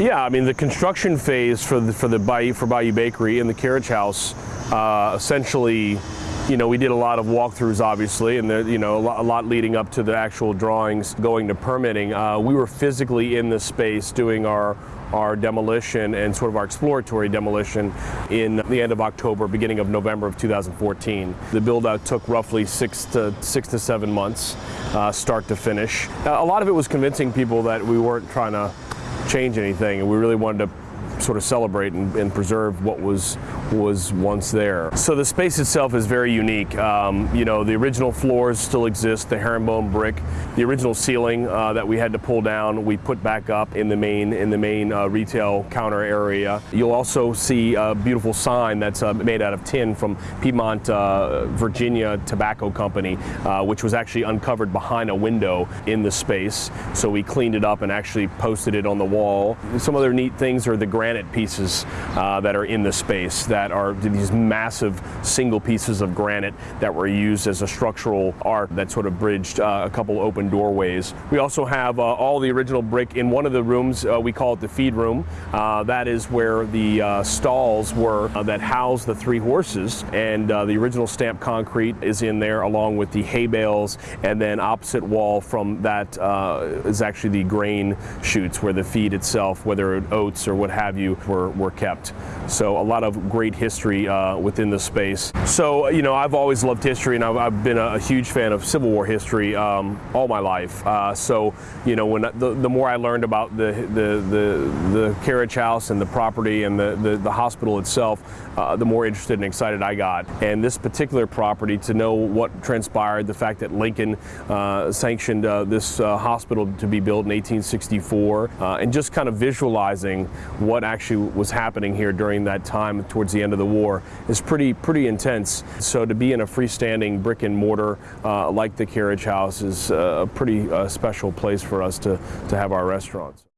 Yeah, I mean the construction phase for the for the Bayou for Bayou Bakery and the Carriage House, uh, essentially, you know, we did a lot of walkthroughs, obviously, and there, you know, a lot, a lot, leading up to the actual drawings going to permitting. Uh, we were physically in the space doing our our demolition and sort of our exploratory demolition in the end of October, beginning of November of 2014. The build out took roughly six to six to seven months, uh, start to finish. Uh, a lot of it was convincing people that we weren't trying to change anything, and we really wanted to sort of celebrate and, and, preserve what was was once there. So the space itself is very unique. Um, you know, the original floors still exist, the herringbone brick. The original ceiling uh, that we had to pull down, we put back up in the main in the main uh, retail counter area. You'll also see a beautiful sign that's uh, made out of tin from Piedmont, uh, Virginia Tobacco Company, uh, which was actually uncovered behind a window in the space. So we cleaned it up and actually posted it on the wall. Some other neat things are the granite pieces uh, that are in the space that are these massive single pieces of granite that were used as a structural art that sort of bridged uh, a couple open doorways. We also have uh, all the original brick in one of the rooms. Uh, we call it the feed room. Uh, that is where the uh, stalls were that housed the three horses, and the original stamped concrete is in there along with the hay bales, and then opposite wall from that is actually the grain chutes where the feed itself, whether oats or what have have you were, were kept. So a lot of great history uh, within the space. So, you know, I've always loved history and I've, I've been a, a, huge fan of Civil War history um, all my life. Uh, so, you know, when the, the more I learned about the, the, the, the carriage house and the property and the, the, the hospital itself, uh, the more interested and excited I got. And this particular property, to know what transpired, the fact that Lincoln uh, sanctioned uh, this uh, hospital to be built in 1864, and just kind of visualizing what what actually was happening here during that time towards the end of the war is pretty pretty intense. So to be in a freestanding brick and mortar uh, like the Carriage House is a pretty uh, special place for us to, to have our restaurants.